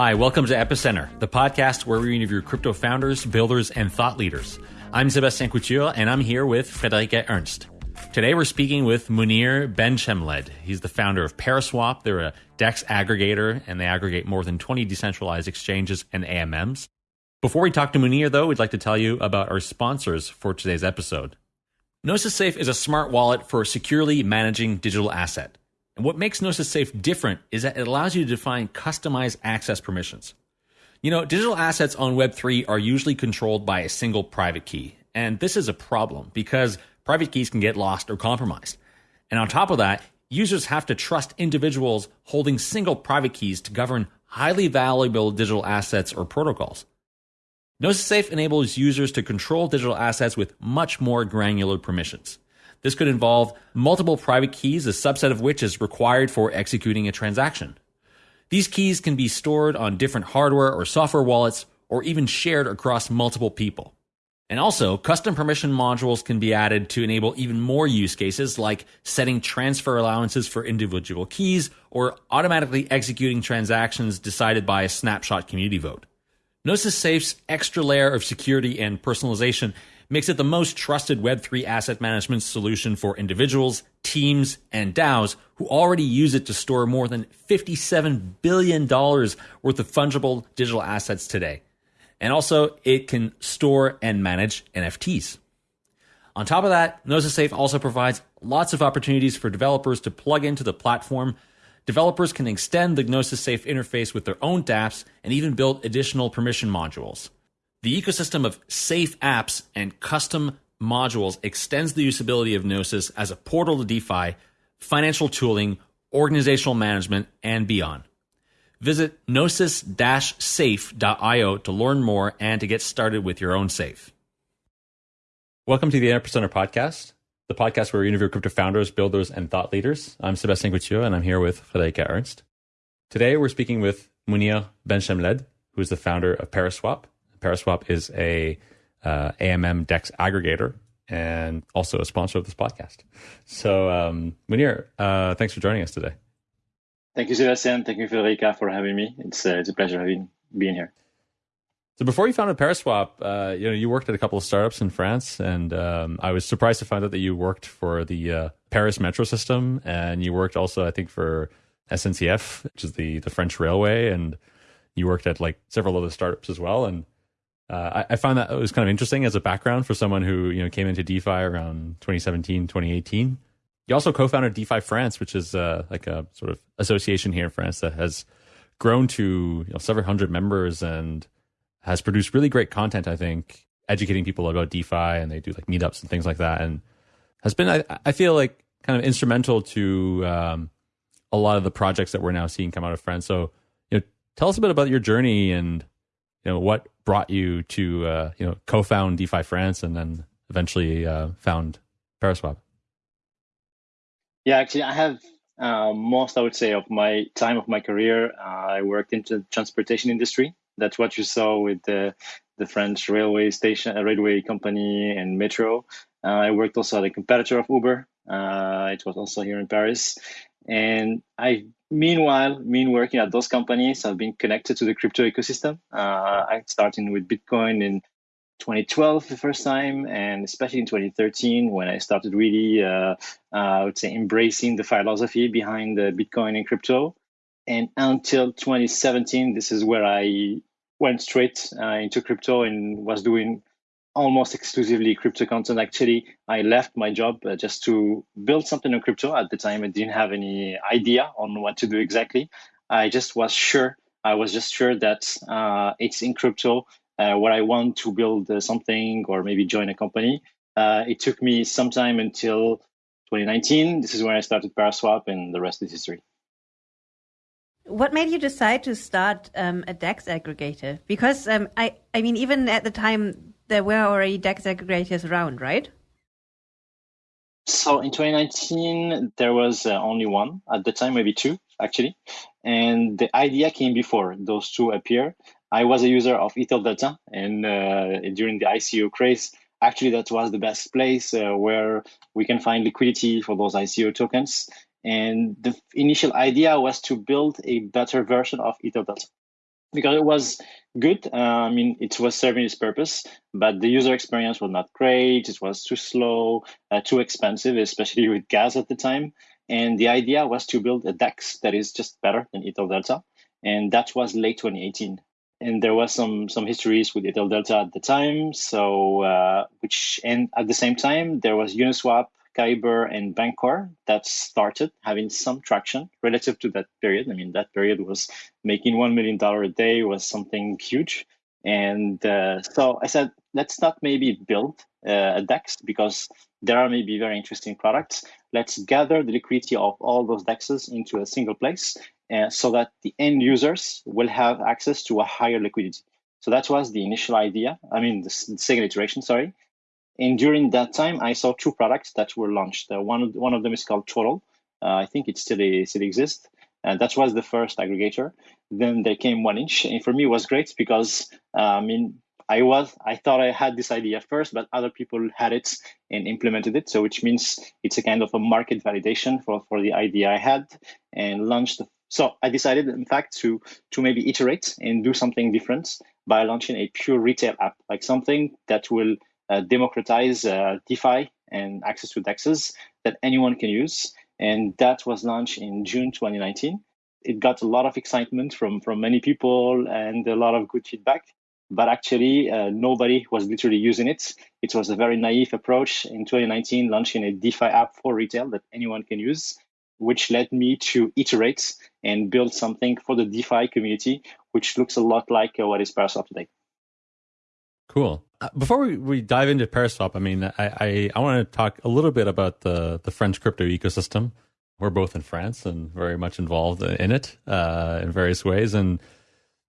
Hi, welcome to Epicenter, the podcast where we interview crypto founders, builders, and thought leaders. I'm Sebastien Couture, and I'm here with Friederike Ernst. Today we're speaking with Mounir Benchemled. He's the founder of Paraswap. They're a DEX aggregator, and they aggregate more than 20 decentralized exchanges and AMMs. Before we talk to Mounir, though, we'd like to tell you about our sponsors for today's episode. Gnosis Safe is a smart wallet for securely managing digital asset. And what makes Gnosis Safe different is that it allows you to define customized access permissions. You know, digital assets on Web3 are usually controlled by a single private key. And this is a problem because private keys can get lost or compromised. And on top of that, users have to trust individuals holding single private keys to govern highly valuable digital assets or protocols. Gnosis Safe enables users to control digital assets with much more granular permissions. This could involve multiple private keys, a subset of which is required for executing a transaction. These keys can be stored on different hardware or software wallets or even shared across multiple people. And also, custom permission modules can be added to enable even more use cases like setting transfer allowances for individual keys or automatically executing transactions decided by a snapshot community vote. Gnosis Safe's extra layer of security and personalization makes it the most trusted Web3 asset management solution for individuals, teams, and DAOs who already use it to store more than $57 billion worth of fungible digital assets today. And also, it can store and manage NFTs. On top of that, Gnosis Safe also provides lots of opportunities for developers to plug into the platform developers can extend the Gnosis Safe interface with their own dApps and even build additional permission modules. The ecosystem of safe apps and custom modules extends the usability of Gnosis as a portal to DeFi, financial tooling, organizational management, and beyond. Visit gnosis-safe.io to learn more and to get started with your own safe. Welcome to the Epicenter podcast the podcast where we interview crypto founders, builders, and thought leaders. I'm Sebastien Couture, and I'm here with Friederike Ernst. Today, we're speaking with Mounir Benchemled, who is the founder of Paraswap. Paraswap is a uh, AMM DEX aggregator and also a sponsor of this podcast. So, um, Mounir, uh, thanks for joining us today. Thank you, Sebastien. Thank you, Federica, for having me. It's, uh, it's a pleasure having being here. So before you founded Paraswap, uh, you know you worked at a couple of startups in France, and um, I was surprised to find out that you worked for the uh, Paris metro system, and you worked also, I think, for SNCF, which is the the French railway, and you worked at like several other startups as well. And uh, I, I, found that it was kind of interesting as a background for someone who you know came into DeFi around 2017, 2018. You also co-founded DeFi France, which is uh, like a sort of association here in France that has grown to you know, several hundred members and has produced really great content, I think, educating people about DeFi and they do like meetups and things like that. And has been, I, I feel like, kind of instrumental to um, a lot of the projects that we're now seeing come out of France. So, you know, tell us a bit about your journey and, you know, what brought you to, uh, you know, co found DeFi France and then eventually uh, found Paraswap. Yeah, actually, I have uh, most, I would say, of my time of my career, uh, I worked in the transportation industry. That's what you saw with the the French railway station, uh, railway company, and Metro. Uh, I worked also at a competitor of Uber. It was also here in Paris, and I meanwhile, mean working at those companies, I've been connected to the crypto ecosystem. Uh, I started with Bitcoin in 2012 the first time, and especially in 2013 when I started really, uh, uh, I would say, embracing the philosophy behind the Bitcoin and crypto. And until 2017, this is where I went straight uh, into crypto and was doing almost exclusively crypto content. Actually, I left my job uh, just to build something on crypto. At the time, I didn't have any idea on what to do exactly. I just was sure. I was just sure that uh, it's in crypto uh, where I want to build uh, something or maybe join a company. Uh, it took me some time until 2019. This is when I started Paraswap, and the rest is history. What made you decide to start um, a DEX aggregator? Because um, I, I mean, even at the time, there were already DEX aggregators around, right? So in 2019, there was uh, only one at the time, maybe two actually, and the idea came before those two appear. I was a user of Ether Delta, and uh, during the ICO craze, actually that was the best place uh, where we can find liquidity for those ICO tokens. And the initial idea was to build a better version of Ether Delta. Because it was good. Uh, I mean, it was serving its purpose, but the user experience was not great. It was too slow, uh, too expensive, especially with gas at the time. And the idea was to build a DEX that is just better than Ether Delta, and that was late 2018. And there was some some histories with Ether Delta at the time. So, uh, which and at the same time there was Uniswap Kyber and Bancor that started having some traction relative to that period. I mean, that period was making $1 million a day was something huge. And uh, so I said, let's not maybe build uh, a DEX because there are maybe very interesting products. Let's gather the liquidity of all those DEXs into a single place uh, so that the end users will have access to a higher liquidity. So that was the initial idea. I mean, the, the second iteration, sorry. And during that time, I saw two products that were launched. Uh, one, of, one of them is called Totle. Uh, I think it still, still exists. And that was the first aggregator. Then there came 1inch. And for me, it was great because, uh, I mean, I was, I thought I had this idea first, but other people had it and implemented it. So which means it's a kind of a market validation for, for the idea I had and launched. So I decided, in fact, to, to maybe iterate and do something different by launching a pure retail app, like something that will uh, democratize uh, DeFi and access to DEXs that anyone can use. And that was launched in June 2019. It got a lot of excitement from, from many people and a lot of good feedback. But actually, uh, nobody was literally using it. It was a very naive approach in 2019, launching a DeFi app for retail that anyone can use, which led me to iterate and build something for the DeFi community, which looks a lot like uh, what is Paraswap today. Cool. Uh, before we, we dive into Paraswap, I mean, I, I, I want to talk a little bit about the, the French crypto ecosystem. We're both in France and very much involved in it uh, in various ways. And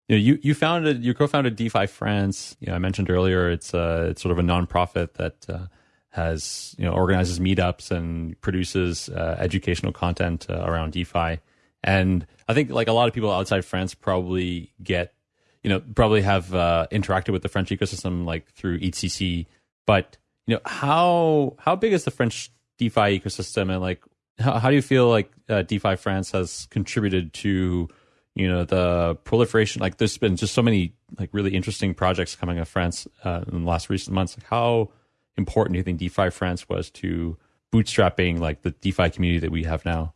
you know, you, you founded, you co-founded DeFi France. You know, I mentioned earlier, it's uh, it's sort of a nonprofit that uh, has you know organizes meetups and produces uh, educational content uh, around DeFi. And I think like a lot of people outside France probably get you know, probably have uh, interacted with the French ecosystem like through EthCC. But you know, how how big is the French DeFi ecosystem, and like how, how do you feel like uh, DeFi France has contributed to you know the proliferation? Like, there's been just so many like really interesting projects coming out of France uh, in the last recent months. Like, how important do you think DeFi France was to bootstrapping like the DeFi community that we have now?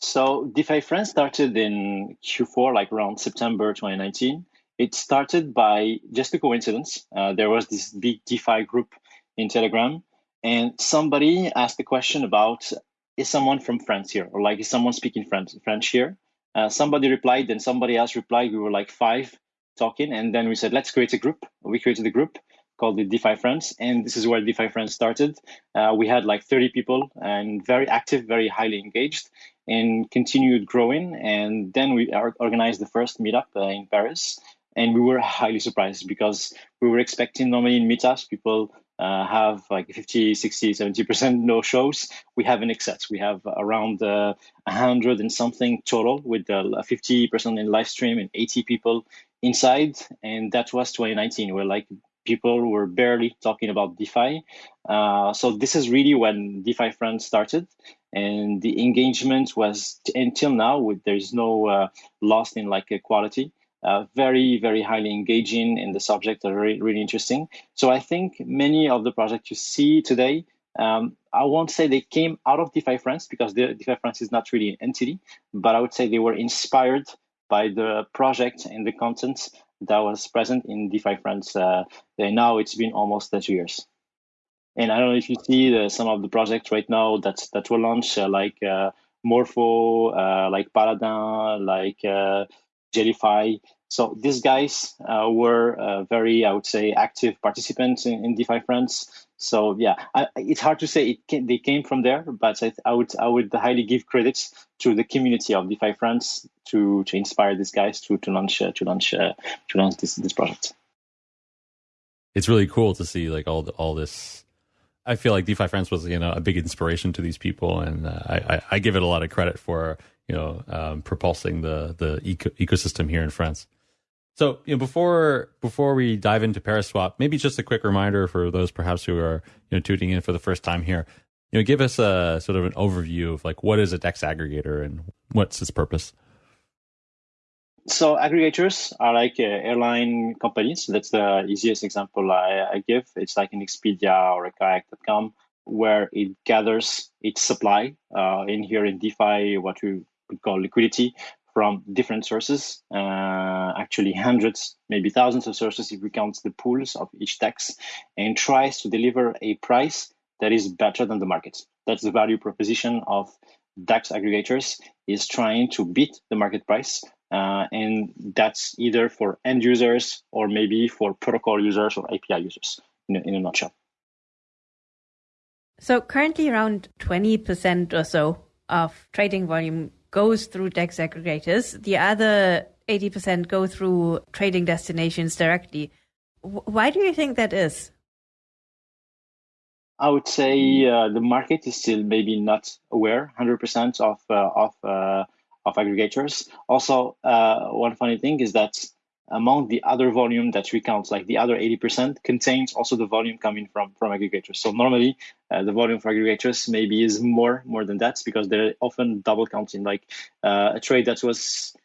So DeFi France started in Q4, like around September 2019. It started by just a coincidence. Uh, there was this big DeFi group in Telegram, and somebody asked a question about is someone from France here, or like is someone speaking French, French here? Uh, somebody replied, then somebody else replied. We were like five talking, and then we said let's create a group. We created a group called the DeFi France, and this is where DeFi France started. Uh, we had like 30 people and very active, very highly engaged and continued growing. And then we organized the first meetup uh, in Paris. And we were highly surprised because we were expecting normally in meetups, people uh, have like 50, 60, 70% no shows. We have an excess. We have around uh, 100 and something total with uh, 50% in live stream and 80 people inside. And that was 2019. We're like people were barely talking about DeFi. Uh, so this is really when DeFi France started, and the engagement was until now. With there's no uh, loss in like quality. Uh, very very highly engaging, and the subject are really really interesting. So I think many of the projects you see today. Um, I won't say they came out of DeFi France because the, DeFi France is not really an entity, but I would say they were inspired by the project and the content that was present in DeFi France. Uh, now it's been almost two years. And I don't know if you see the, some of the projects right now that that were launched, uh, like uh, Morpho, uh, like Paladin, like uh, Jellyfi. So these guys uh, were uh, very, I would say, active participants in, in DeFi France. So yeah, I, it's hard to say came, they came from there, but I, I, would I would highly give credits to the community of DeFi France to to inspire these guys to to launch to launch to launch this this project. It's really cool to see like all the, all this. I feel like DeFi France was you know a big inspiration to these people, and uh, I, I give it a lot of credit for you know um, propulsing the the eco- ecosystem here in France. So, you know, before before we dive into Paraswap, maybe just a quick reminder for those perhaps who are you know tuning in for the first time here. You know, give us a sort of an overview of like what is a DEX aggregator and what's its purpose. So aggregators are like uh, airline companies. That's the easiest example I, I, give. It's like an Expedia or a kayak.com where it gathers its supply uh, in here in DeFi, what we call liquidity from different sources, uh, actually hundreds, maybe thousands of sources if we count the pools of each DEX, and tries to deliver a price that is better than the market. That's the value proposition of DEX aggregators is trying to beat the market price. Uh, and that's either for end users or maybe for protocol users or API users in a, in a nutshell. So currently around 20% or so of trading volume goes through DEX aggregators. The other 80% go through trading destinations directly. Why do you think that is? I would say uh, the market is still maybe not aware 100% of uh, of uh, of aggregators. Also, uh, one funny thing is that among the other volume that we count, like the other 80%, contains also the volume coming from from aggregators. So normally, uh, the volume for aggregators maybe is more more than that because they're often double counting. Like uh, a trade that was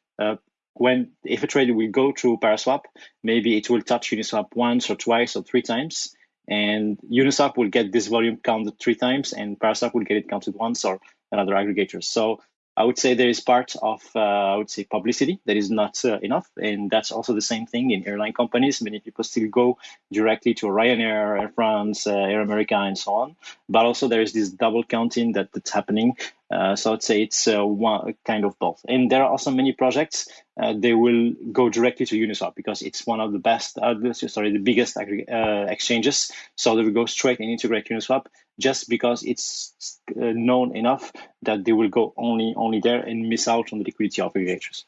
when if a trade will go through Paraswap, maybe it will touch Uniswap once or twice or three times and Uniswap will get this volume counted three times, and Paraswap will get it counted once, or another aggregator. So I would say there is part of uh, I would say publicity that is not uh, enough, and that's also the same thing in airline companies. Many people still go directly to Ryanair, Air France, uh, Air America, and so on. But also there is this double counting that, that's happening. Uh, so I'd say it's uh, one kind of both. And there are also many projects. Uh, they will go directly to Uniswap because it's one of the best, sorry, the biggest exchanges. So they will go straight and integrate Uniswap just because it's uh, known enough that they will go only only there and miss out on the liquidity of aggregators.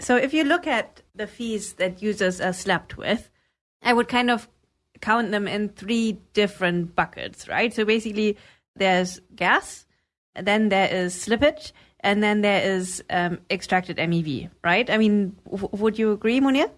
So if you look at the fees that users are slapped with, I would kind of count them in three different buckets, right? So basically, there's gas, then there is slippage, and then there is um, extracted MEV, right? I mean, w- would you agree, Mounir?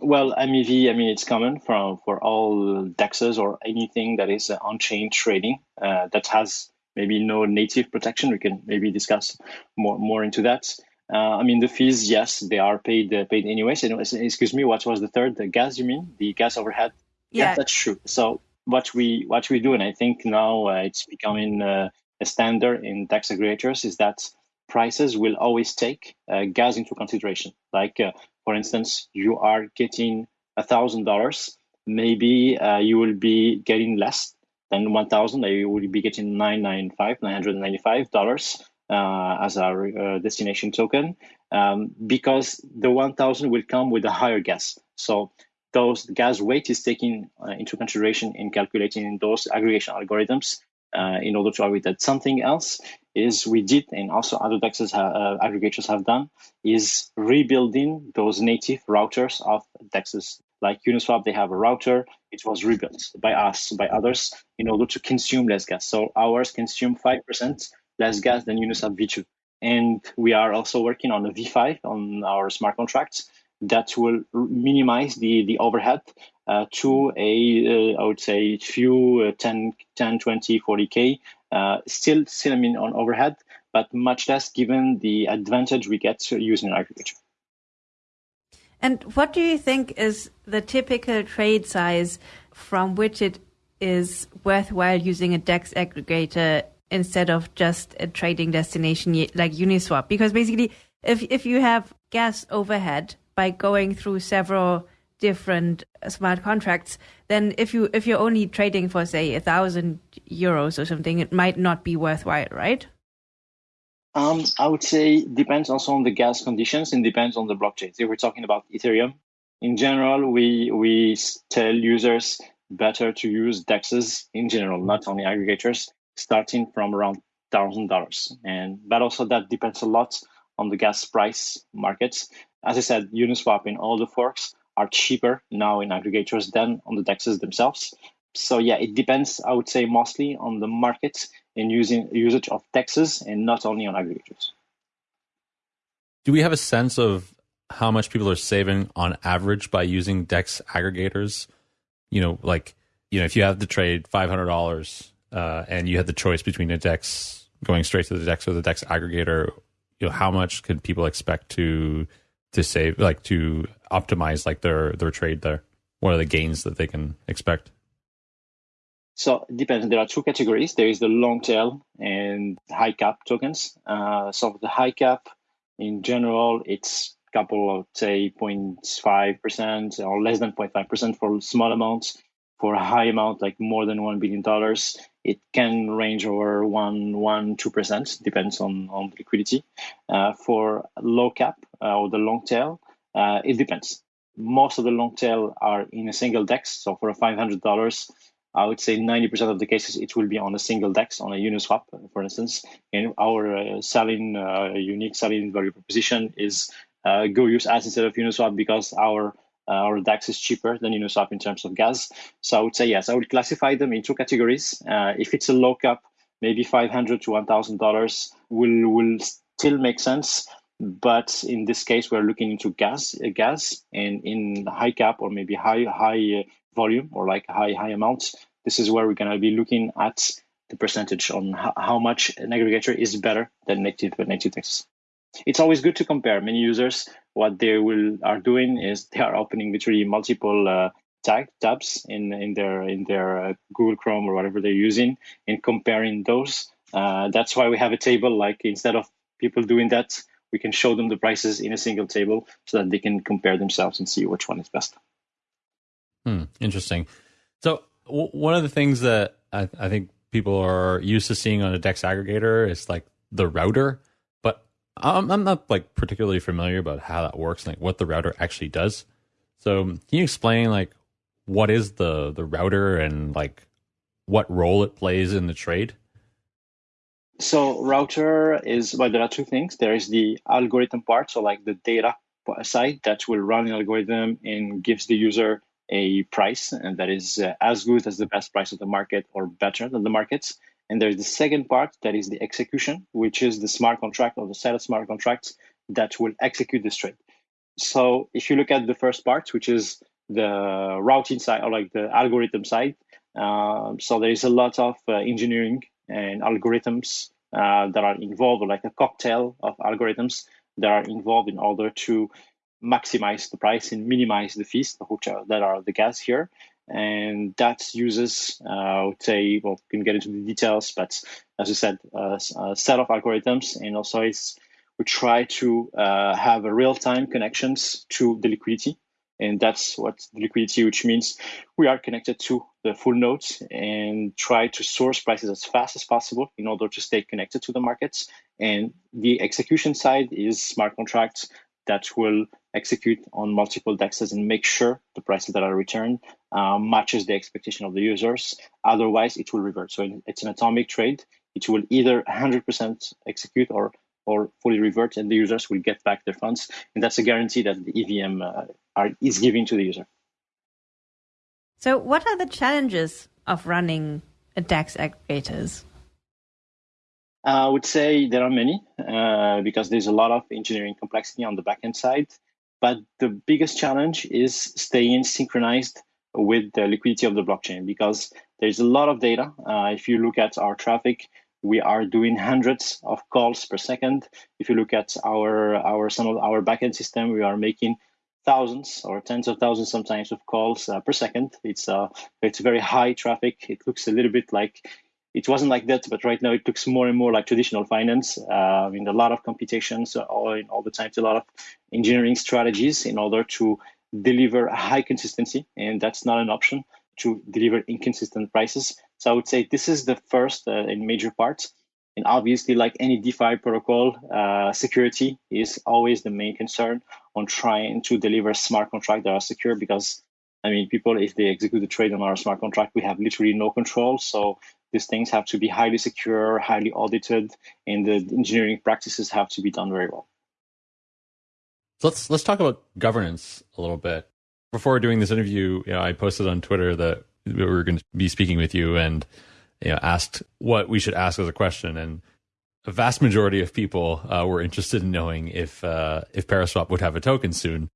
Well, MEV, I mean, it's common from for all dexes or anything that is uh, on-chain trading uh, that has maybe no native protection. We can maybe discuss more more into that. Uh, I mean, the fees, yes, they are paid uh, paid anyways. And, excuse me, what was the third? The gas, you mean? The gas overhead? Yeah, that's true. So what we what we do, and I think now uh, it's becoming uh, a standard in DEX aggregators, is that prices will always take gas into consideration. Like for instance, you are getting a thousand dollars, maybe uh, you will be getting less than one thousand. You will be getting $995, uh, as our uh, destination token, um, because the one thousand will come with a higher gas. So those gas weight is taken uh, into consideration in calculating those aggregation algorithms uh, in order to avoid that. Something else is we did, and also other DEXs uh, aggregators have done, is rebuilding those native routers of DEXs. Like Uniswap, they have a router. It was rebuilt by us, by others, in order to consume less gas. So ours consume 5% less gas than Uniswap V2. And we are also working on a V5 on our smart contracts that will minimize the, the overhead uh, to a, uh, I would say, few uh, 10, 10, 20, 40K. Uh, still, still, I mean, on overhead, but much less given the advantage we get using agriculture. And what do you think is the typical trade size from which it is worthwhile using a DEX aggregator instead of just a trading destination like Uniswap? Because basically, if if you have gas overhead by going through several different smart contracts, then if you if you're only trading for say a thousand euros or something, it might not be worthwhile, right? Um, I would say depends also on the gas conditions and depends on the blockchain. If we're talking about Ethereum, in general, we we tell users better to use dexes in general, not only aggregators, starting from around thousand dollars. And but also that depends a lot on the gas price markets. As I said, Uniswap in all the forks are cheaper now in aggregators than on the dexes themselves. So yeah, it depends. I would say mostly on the market and using usage of dexes and not only on aggregators. Do we have a sense of how much people are saving on average by using dex aggregators? You know, like you know, if you have to trade five hundred dollars uh, and you had the choice between a dex going straight to the dex or the dex aggregator, you know how much could people expect to to save like to optimize like their their trade there? What are the gains that they can expect? So it depends. There are two categories. There is the long tail and high cap tokens. Uh, so the high cap, in general, it's a couple of say 0.5 percent or less than 0.5 percent for small amounts. For a high amount, like more than one billion dollars, it can range over one, one, two percent, depends on on liquidity. Uh, for low cap uh, or the long tail, uh, it depends. Most of the long tail are in a single dex. So for a five hundred dollars I would say 90% of the cases it will be on a single DEX on a Uniswap, for instance. And our uh, selling uh, unique selling value proposition is uh, go use as instead of Uniswap because our uh, our DEX is cheaper than Uniswap in terms of gas. So I would say yes, I would classify them in two categories. Uh, if it's a low cap, maybe 500 to 1,000 dollars will will still make sense. But in this case, we're looking into gas, uh, gas, and in high cap or maybe high high volume or like high high amounts, this is where we're going to be looking at the percentage on how, much an aggregator is better than native native DEX. It's always good to compare. Many users, what they will are doing is they are opening literally multiple uh, tag tabs in in their in their uh, Google Chrome or whatever they're using, and comparing those. Uh, that's why we have a table. Like instead of people doing that, we can show them the prices in a single table so that they can compare themselves and see which one is best. Hmm, interesting. So w- one of the things that I, I, think people are used to seeing on a Dex aggregator is like the router, I'm, I'm not like particularly familiar about how that works, like what the router actually does. So can you explain like what is the the router and like what role it plays in the trade? So router is well, there are two things. There is the algorithm part, so like the data side that will run an algorithm and gives the user a price and that is uh, as good as the best price of the market or better than the markets. And there's the second part that is the execution, which is the smart contract or the set of smart contracts that will execute this trade. So if you look at the first part, which is the routing side or like the algorithm side, uh, so there is a lot of uh, engineering and algorithms uh, that are involved, like a cocktail of algorithms that are involved in order to maximize the price and minimize the fees, which are, that are the gas here. And that uses, uh, I would say, well, we can get into the details, but as I said, uh, a set of algorithms, and also it's we try to uh, have a real-time connections to the liquidity, and that's what the liquidity, which means we are connected to the full nodes and try to source prices as fast as possible in order to stay connected to the markets. And the execution side is smart contracts that will execute on multiple dexes and make sure the prices that are returned uh, matches the expectation of the users. Otherwise, it will revert. So it's an atomic trade. It will either 100% execute or or fully revert, and the users will get back their funds. And that's a guarantee that the EVM uh, are, is giving to the user. So, what are the challenges of running a DEX aggregators? I would say there are many uh, because there's a lot of engineering complexity on the backend side. But the biggest challenge is staying synchronized with the liquidity of the blockchain because there's a lot of data. Uh, if you look at our traffic, we are doing hundreds of calls per second. If you look at our our some of our backend system, we are making thousands or tens of thousands sometimes of calls uh, per second. It's uh it's very high traffic. It looks a little bit like it wasn't like that, but right now it looks more and more like traditional finance. Uh, I mean, a lot of computations all, all the time, a lot of engineering strategies in order to deliver high consistency, and that's not an option to deliver inconsistent prices. So I would say this is the first uh, and major part. And obviously, like any DeFi protocol, uh, security is always the main concern on trying to deliver smart contracts that are secure because I mean, people, if they execute the trade on our smart contract, we have literally no control. So these things have to be highly secure, highly audited, and the engineering practices have to be done very well. So let's let's talk about governance a little bit. Before doing this interview, you know, I posted on Twitter that we were going to be speaking with you and you know asked what we should ask as a question and a vast majority of people uh, were interested in knowing if uh, if Paraswap would have a token soon.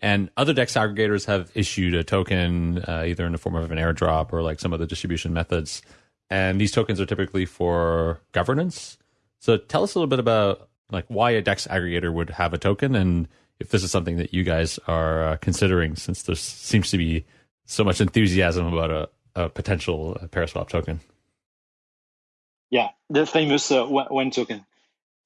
And other DEX aggregators have issued a token uh, either in the form of an airdrop or like some of the distribution methods and these tokens are typically for governance. So tell us a little bit about like why a DEX aggregator would have a token, and if this is something that you guys are uh, considering, since there seems to be so much enthusiasm about a, a potential Paraswap token. Yeah, the famous uh, one token.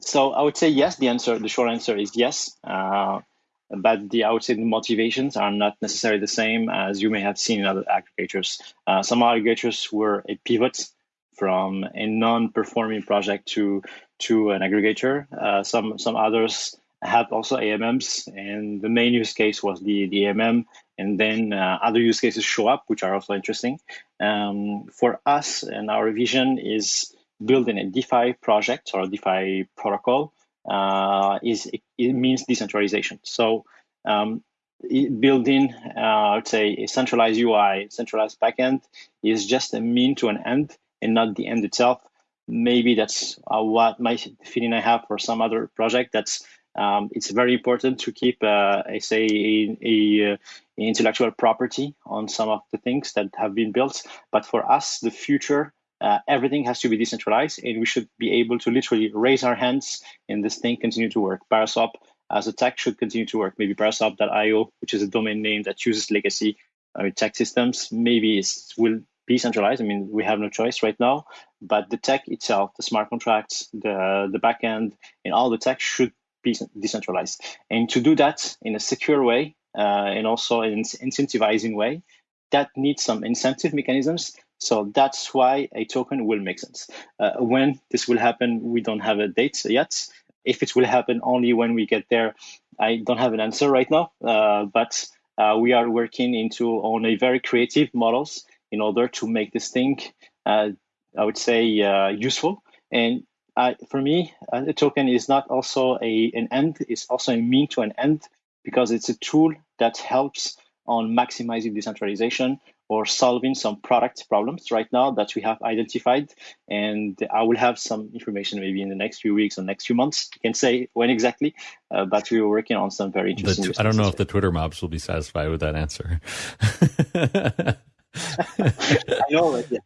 So I would say yes. The answer, the short answer is yes. Uh, but the I would say the motivations are not necessarily the same as you may have seen in other aggregators. Uh, some aggregators were a pivot from a non-performing project to to an aggregator. Uh, some some others had also AMMs, and the main use case was the the AMM, and then uh, other use cases show up, which are also interesting. Um, for us, and our vision is building a DeFi project or a DeFi protocol uh, is it, means decentralization. So um, building, uh, I would say, a centralized UI, centralized backend is just a mean to an end and not the end itself. Maybe that's uh, what my feeling I have for some other project. That's um, it's very important to keep, uh, I say, a, a, a, intellectual property on some of the things that have been built. But for us, the future uh, everything has to be decentralized and we should be able to literally raise our hands and this thing continue to work. Paraswap as a tech should continue to work. Maybe paraswap.io, which is a domain name that uses legacy uh, tech systems, maybe it will be centralized. I mean, we have no choice right now, but the tech itself, the smart contracts, the, the backend, and all the tech should be decentralized. And to do that in a secure way uh, and also in an incentivizing way, that needs some incentive mechanisms so that's why a token will make sense. Uh, when this will happen, we don't have a date yet. If it will happen only when we get there, I don't have an answer right now. Uh, but uh, we are working into on a very creative models in order to make this thing, uh, I would say, uh, useful. And uh, for me, a token is not also a an end; it's also a mean to an end because it's a tool that helps on maximizing decentralization or solving some product problems right now that we have identified. And I will have some information maybe in the next few weeks or next few months. You can say when exactly, uh, but we are working on some very interesting. I don't know if the Twitter mobs will be satisfied with that answer. I know, yeah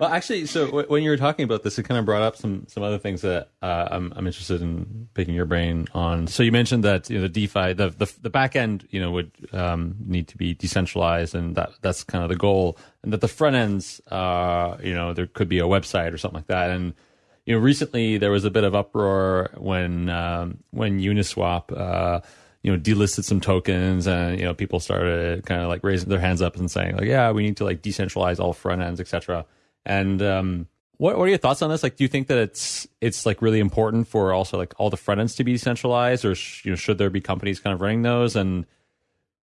well, actually, so w- when you were talking about this, it kind of brought up some some other things that uh, I'm I'm interested in picking your brain on. So you mentioned that you know the DeFi, the the, the back end, you know, would um, need to be decentralized, and that that's kind of the goal, and that the front ends, uh, you know, there could be a website or something like that, and you know, recently there was a bit of uproar when um, when Uniswap. Uh, you know delisted some tokens and you know people started kind of like raising their hands up and saying like yeah we need to like decentralize all front ends etc and um what, what are your thoughts on this? Like do you think that it's it's like really important for also like all the front ends to be decentralized or sh- you know should there be companies kind of running those? And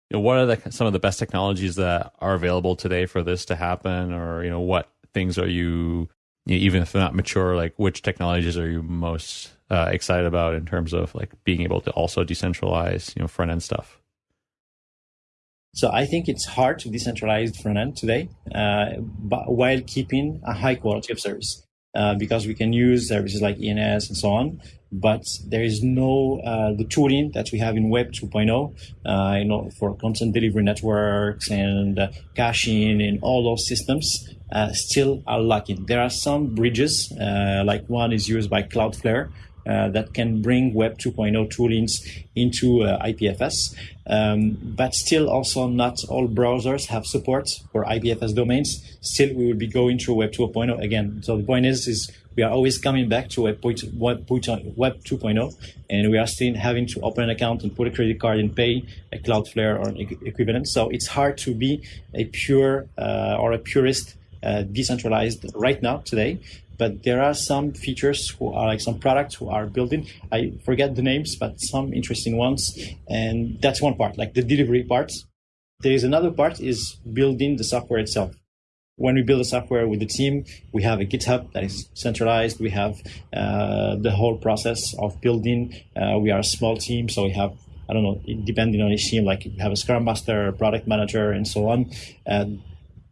you know what are the some of the best technologies that are available today for this to happen? Or you know what things are you, you know, even if they're not mature like which technologies are you most uh, excited about in terms of like being able to also decentralize, you know, front end stuff? So I think it's hard to decentralize front end today, uh, but while keeping a high quality of service. Uh, because we can use services like ENS and so on, but there is no uh, the tooling that we have in Web 2.0, uh, you know, for content delivery networks and uh, caching and all those systems uh, still are lacking. There are some bridges, uh, like one is used by Cloudflare, that can bring Web 2.0 toolings into uh, IPFS. Um, but still, also not all browsers have support for IPFS domains. Still, we will be going through Web 2.0 again. So the point is, is we are always coming back to Web, Web 2.0, and we are still having to open an account and put a credit card and pay a Cloudflare or equivalent. So it's hard to be a pure uh, or a purist uh, decentralized right now today but there are some features who are like some products who are building. I forget the names, but some interesting ones. And that's one part, like the delivery part. There is another part is building the software itself. When we build the software with the team, we have a GitHub that is centralized. We have uh, the whole process of building. Uh, we are a small team, so we have I don't know, depending on each team, like you have a Scrum Master, product manager, and so on. Uh,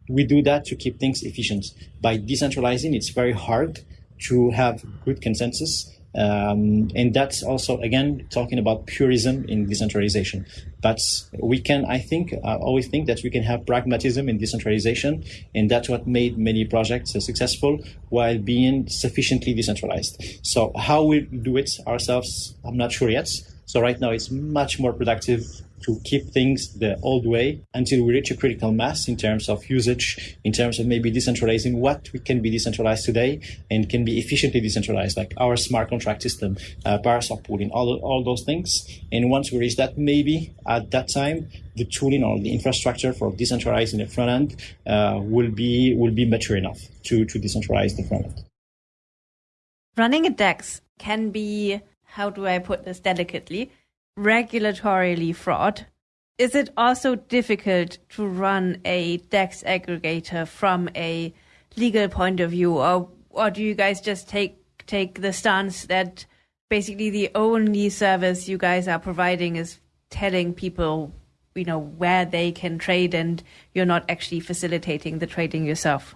we do that to keep things efficient. By decentralizing, it's very hard to have good consensus Um, and that's also, again, talking about purism in decentralization. But we can, I think, always think that we can have pragmatism in decentralization. And that's what made many projects successful while being sufficiently decentralized. So how we do it ourselves, I'm not sure yet. So right now it's much more productive to keep things the old way until we reach a critical mass in terms of usage, in terms of maybe decentralizing what we can be decentralized today and can be efficiently decentralized, like our smart contract system, uh, pooling, all, all those things. And once we reach that, maybe at that time, the tooling or the infrastructure for decentralizing the front end uh, will be will be mature enough to, to decentralize the front end. Running a DEX can be, how do I put this delicately? Regulatorily fraught, is it also difficult to run a DEX aggregator from a legal point of view, or or do you guys just take take the stance that basically the only service you guys are providing is telling people, you know, where they can trade, and you're not actually facilitating the trading yourself?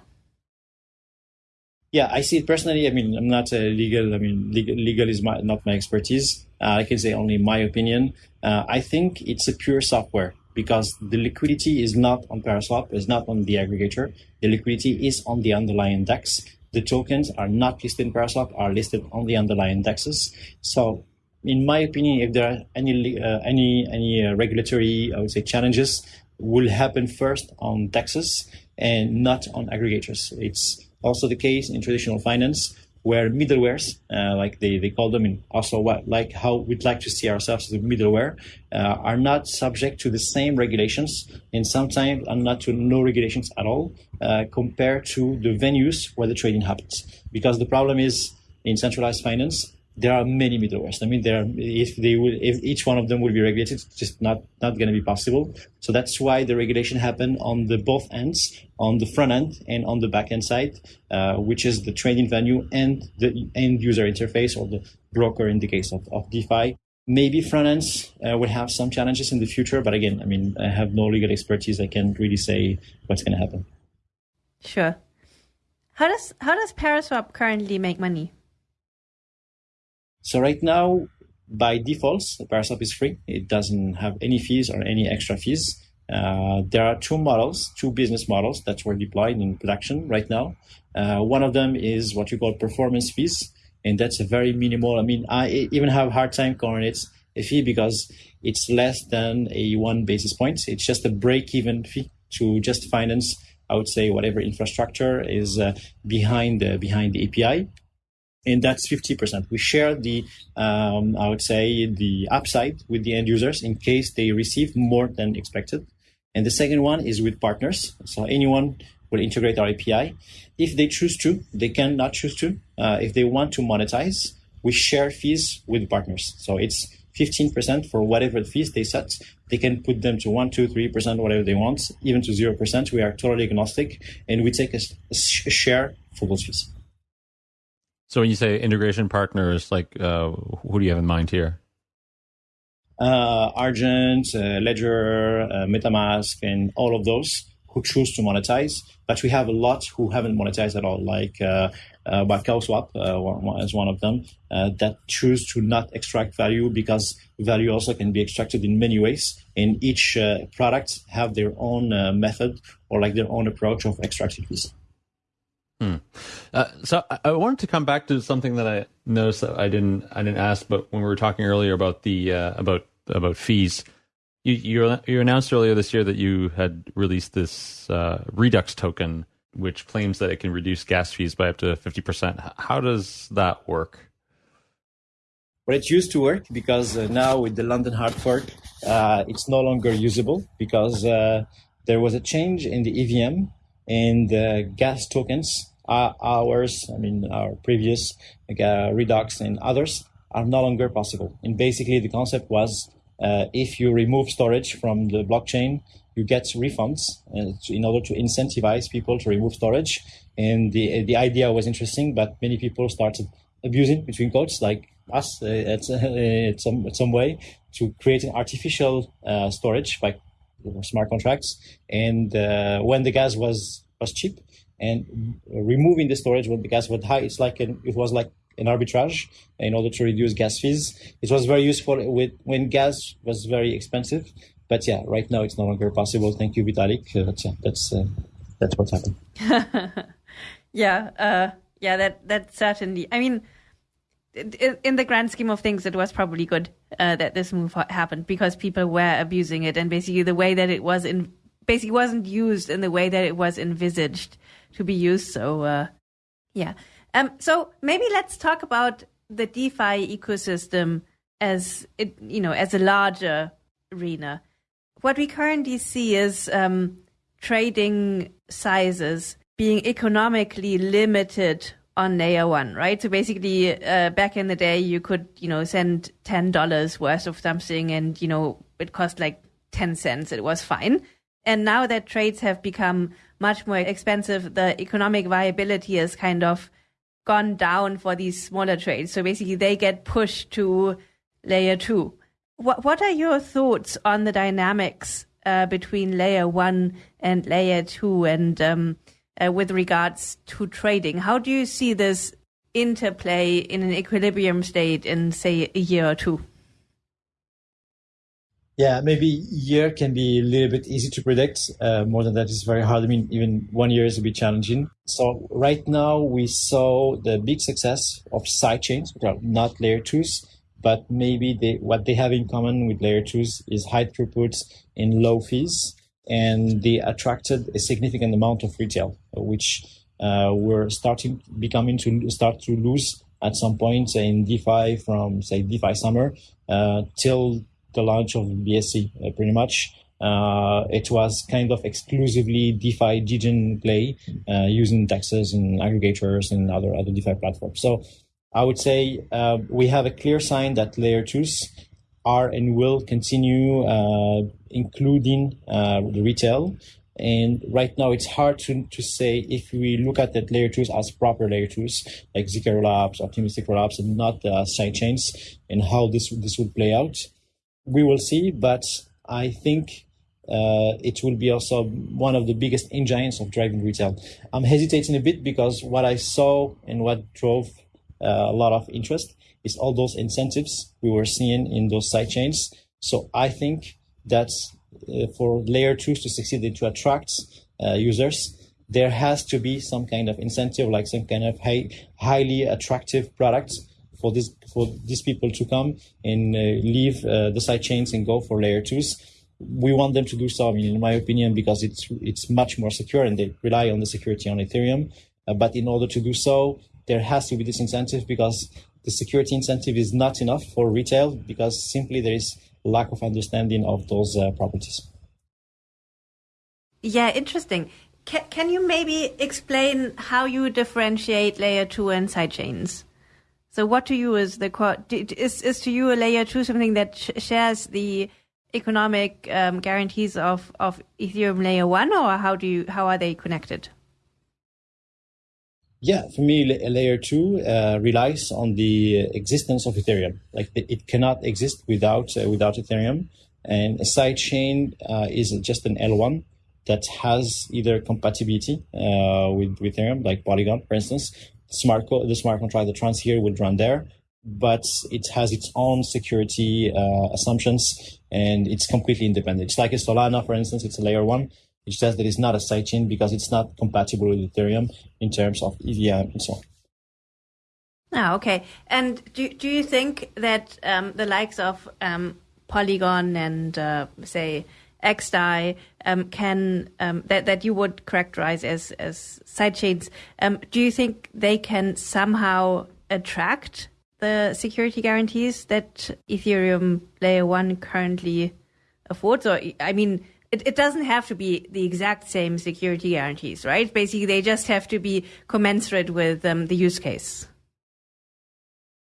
Yeah, I see it personally. I mean, I'm not a legal. I mean, legal, legal is my, not my expertise. Uh, I can say only my opinion. Uh, I think it's a pure software because the liquidity is not on Paraswap, is not on the aggregator. The liquidity is on the underlying DEX. The tokens are not listed in Paraswap, are listed on the underlying DEXs. So, in my opinion, if there are any uh, any any uh, regulatory, I would say, challenges, will happen first on DEXs and not on aggregators. It's also the case in traditional finance where middlewares, uh, like they, they call them, in also what, like how we'd like to see ourselves as a middleware, uh, are not subject to the same regulations, and sometimes are not to no regulations at all, uh, compared to the venues where the trading happens. Because the problem is in centralized finance, there are many middlewares. I mean, there are, if they will, if each one of them will be regulated, it's just not not going to be possible. So that's why the regulation happened on the both ends, on the front end and on the back end side, uh, which is the trading venue and the end user interface or the broker in the case of, of DeFi. Maybe front ends uh, will have some challenges in the future, but again, I mean, I have no legal expertise. I can't really say what's going to happen. Sure. How does how does Paraswap currently make money? So right now, by default, Paraswap is free. It doesn't have any fees or any extra fees. Uh, there are two models, two business models that were deployed in production right now. Uh, one of them is what you call performance fees, and that's a very minimal. I mean, I even have a hard time calling it a fee because it's less than a one basis point. It's just a break-even fee to just finance, I would say, whatever infrastructure is uh, behind behind the API and that's 50%. We share the, um, I would say, the upside with the end users in case they receive more than expected. And the second one is with partners. So anyone will integrate our API. If they choose to, they can not choose to. Uh, if they want to monetize, we share fees with partners. So it's 15% for whatever fees they set. They can put them to 1, 2, 3%, whatever they want, even to 0%. We are totally agnostic and we take a, a share for those fees. So when you say integration partners, like uh, who do you have in mind here? Uh, Argent, uh, Ledger, uh, MetaMask, and all of those who choose to monetize. But we have a lot who haven't monetized at all, like uh, uh, Swap uh, as one of them, uh, that choose to not extract value because value also can be extracted in many ways. And each uh, product have their own method or like their own approach of extracting fees. Hmm. Uh, so I, I, wanted to come back to something that I noticed that I didn't I didn't ask, but when we were talking earlier about the uh, about about fees, you, you, you announced earlier this year that you had released this uh, Redux token, which claims that it can reduce gas fees by up to fifty percent. How does that work? Well, it used to work because uh, now with the London hard fork, uh, it's no longer usable because uh, there was a change in the EVM and the gas tokens uh, ours, I mean, our previous like, uh, and others are no longer possible. And basically, the concept was uh, if you remove storage from the blockchain, you get refunds uh, in order to incentivize people to remove storage. And the the idea was interesting, but many people started abusing between quotes, like us, uh, at, at, some at some way, to create an artificial uh, storage by smart contracts. And when the gas was was cheap, and removing the storage when the gas was high, it's like an, it was like an arbitrage in order to reduce gas fees. It was very useful with when gas was very expensive. But yeah, right now it's no longer possible. Thank you, Vitalik. Uh, but yeah, that's uh, that's what's happened. yeah, uh, yeah, that that certainly. I mean, in the grand scheme of things, it was probably good uh, that this move happened because people were abusing it, and basically the way that it was in basically wasn't used in the way that it was envisaged to be used. So, uh, yeah. Um, so maybe let's talk about the DeFi ecosystem as it, you know, as a larger arena. What we currently see is um, trading sizes being economically limited on layer one, right? So basically, uh, back in the day, you could, you know, send ten dollars worth of something, and you know, it cost like ten cents. It was fine. And now that trades have become much more expensive, the economic viability has kind of gone down for these smaller trades. So basically, they get pushed to layer two. What What are your thoughts on the dynamics uh, between layer one and layer two, and um, uh, with regards to trading? How do you see this interplay in an equilibrium state in, say, a year or two? Yeah, maybe year can be a little bit easy to predict. Uh, more than that is very hard. I mean, even one year is a bit challenging. So right now we saw the big success of sidechains, which are not layer twos, but maybe they, what they have in common with layer twos is high throughput and low fees. And they attracted a significant amount of retail, which uh, were starting becoming to start to lose at some point in DeFi from say DeFi summer uh, till the launch of BSC, uh, pretty much. Uh, it was kind of exclusively DeFi degen play uh, using DEXs and aggregators and other other DeFi platforms. So I would say uh, we have a clear sign that layer twos are and will continue, including uh, the retail. And right now, it's hard to, to say if we look at that layer twos as proper layer twos, like Zk Labs, Optimistic Labs, and not uh, side chains, and how this this would play out we will see, but I think uh, it will be also one of the biggest engines of driving retail. I'm hesitating a bit because what I saw and what drove uh, a lot of interest is all those incentives we were seeing in those side chains. So I think that uh, for layer twos to succeed and to attract uh, users, there has to be some kind of incentive, like some kind of high, highly attractive product for this for these people to come and uh, leave uh, the side chains and go for layer twos. We want them to do so, in my opinion, because it's it's much more secure and they rely on the security on Ethereum. Uh, but in order to do so, there has to be this incentive because the security incentive is not enough for retail because simply there is lack of understanding of those uh, properties. Yeah, interesting. Can, can you maybe explain how you differentiate layer two and sidechains? So what to you is the is is to you a layer two something that sh shares the economic um, guarantees of of Ethereum layer one, or how do you how are they connected? Yeah, for me, layer two uh, relies on the existence of Ethereum. Like it cannot exist without uh, without Ethereum, and a sidechain uh, is just an L one that has either compatibility uh, with, with Ethereum, like Polygon, for instance, smart the smart contract, the trans here would run there, but it has its own security uh, assumptions and it's completely independent. It's like a Solana, for instance, it's a layer one. It says that it's not a sidechain because it's not compatible with Ethereum in terms of EVM and so on. Ah, okay. And do do you think that um, the likes of um, Polygon and uh, say XDAI um, can um, that that you would characterize as as sidechains. Um, do you think they can somehow attract the security guarantees that Ethereum Layer One currently affords? Or I mean, it, it doesn't have to be the exact same security guarantees, right? Basically, they just have to be commensurate with um, the use case.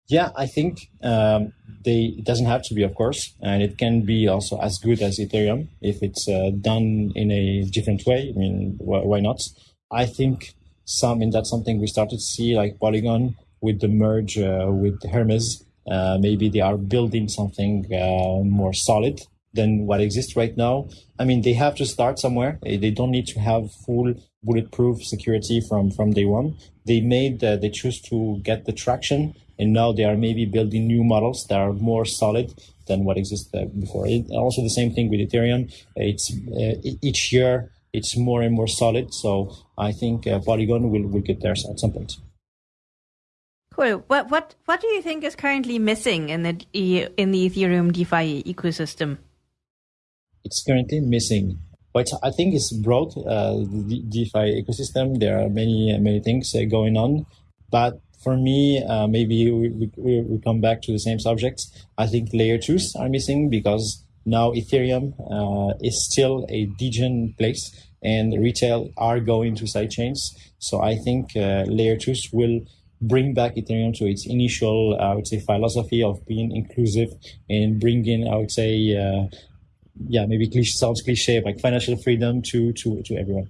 Yeah, I think um, they it doesn't have to be, of course, and it can be also as good as Ethereum if it's uh, done in a different way. I mean, wh- why not? I think some, and that's something we started to see, like Polygon with the merge uh, with Hermez. Uh, maybe they are building something uh, more solid than what exists right now. I mean, they have to start somewhere. They don't need to have full bulletproof security from from day one. They made uh, they choose to get the traction, and now they are maybe building new models that are more solid than what existed before. It, also, the same thing with Ethereum. It's uh, each year it's more and more solid. So I think uh, Polygon will will get there at some point. Cool. What what what do you think is currently missing in the in the Ethereum DeFi ecosystem? It's currently missing. But I think it's broad. Uh, the DeFi ecosystem. There are many many things uh, going on, but for me, uh, maybe we, we, we come back to the same subject. I think layer twos are missing because now Ethereum uh, is still a degen place and retail are going to sidechains. So I think uh, layer twos will bring back Ethereum to its initial, I would say, philosophy of being inclusive and bringing, I would say, uh, yeah, maybe cliche, sounds cliche, like financial freedom to to to everyone.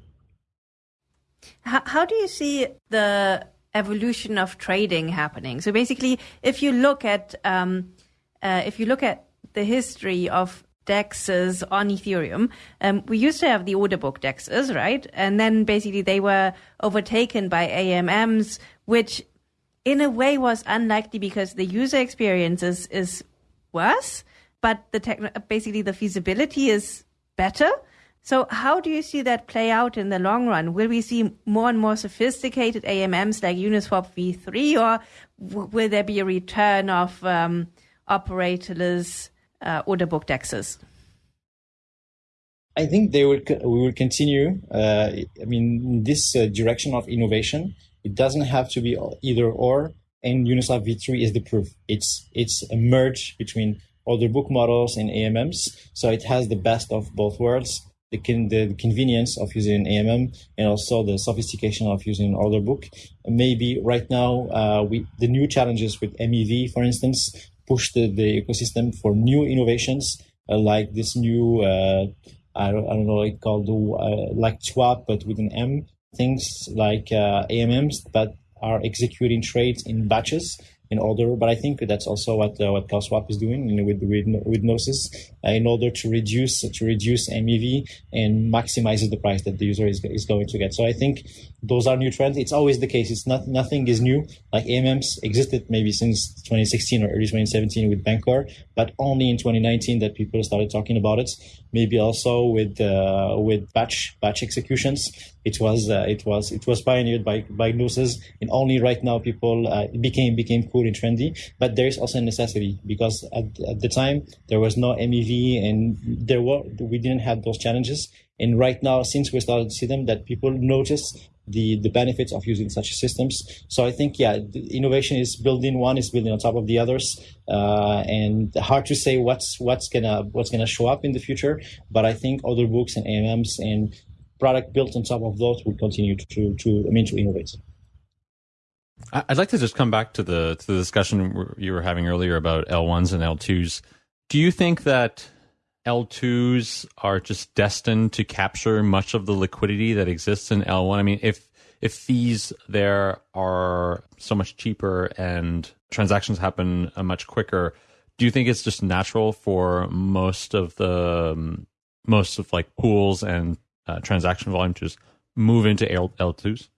How, how do you see the evolution of trading happening? So basically, if you look at um, uh, if you look at the history of dexes on Ethereum, um, we used to have the order book dexes, right? And then basically they were overtaken by AMMs, which in a way was unlikely because the user experience is, is worse, but the basically the feasibility is better. So how do you see that play out in the long run? Will we see more and more sophisticated AMMs like Uniswap v3 or w- will there be a return of um, operatorless uh, order book dexes? I think they will. We will continue. Uh, I mean, this uh, direction of innovation it doesn't have to be either or. And Uniswap v3 is the proof. It's it's a merge between order book models and AMMs. So it has the best of both worlds. The, con- the convenience of using an AMM and also the sophistication of using an order book. Maybe right now, uh, we, the new challenges with MEV, for instance, push the, the ecosystem for new innovations uh, like this new, uh, I, don't, I don't know, like called uh, like Swap, but with an M, things like uh, AMMs that are executing trades in batches in order. But I think that's also what uh, what CowSwap is doing you know, with with with Gnosis uh, in order to reduce to reduce MEV and maximizes the price that the user is, is going to get. So I think those are new trends. It's always the case. It's not nothing is new. Like AMMs existed maybe since 2016 or early 2017 with Bancor, but only in 2019 that people started talking about it. Maybe also with uh, with batch batch executions. It was uh, it was it was pioneered by by Gnosis, and only right now people uh, became became cool and trendy. But there is also a necessity because at, at the time there was no MEV and there were we didn't have those challenges. And right now, since we started to see them, that people notice the, the benefits of using such systems. So I think, yeah, innovation is building one is building on top of the others, uh, and hard to say what's what's gonna what's gonna show up in the future. But I think order books and AMMs and product built on top of those will continue to to I mean to innovate. I'd like to just come back to the to the discussion you were having earlier about L1s and L2s. Do you think that L2s are just destined to capture much of the liquidity that exists in L1. I mean, if if fees there are so much cheaper and transactions happen uh, much quicker, do you think it's just natural for most of the um, most of like pools and uh, transaction volume to just move into L- L2s?